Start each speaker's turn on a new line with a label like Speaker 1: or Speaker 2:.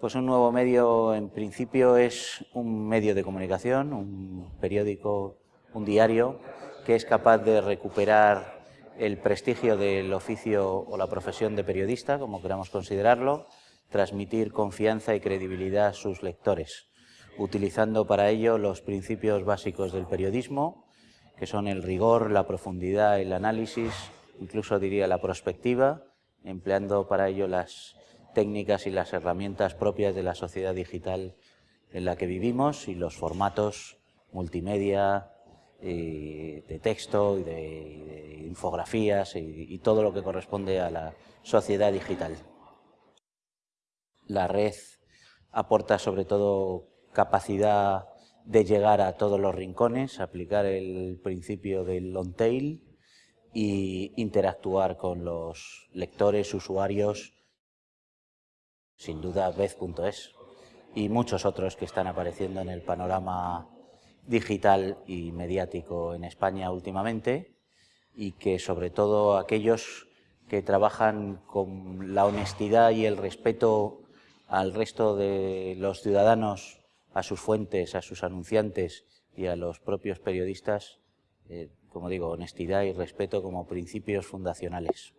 Speaker 1: Pues un nuevo medio, en principio, es un medio de comunicación, un periódico, un diario, que es capaz de recuperar el prestigio del oficio o la profesión de periodista, como queramos considerarlo, transmitir confianza y credibilidad a sus lectores, utilizando para ello los principios básicos del periodismo, que son el rigor, la profundidad, el análisis, incluso diría la prospectiva, empleando para ello las técnicas y las herramientas propias de la sociedad digital en la que vivimos y los formatos multimedia, eh, de texto y de, infografías y, todo lo que corresponde a la sociedad digital. La red aporta sobre todo capacidad de llegar a todos los rincones, aplicar el principio del long tail y interactuar con los lectores, usuarios, sin duda Vez.es y muchos otros que están apareciendo en el panorama digital y mediático en España últimamente y que sobre todo aquellos que trabajan con la honestidad y el respeto al resto de los ciudadanos, a sus fuentes, a sus anunciantes y a los propios periodistas, eh, como digo, honestidad y respeto como principios fundacionales.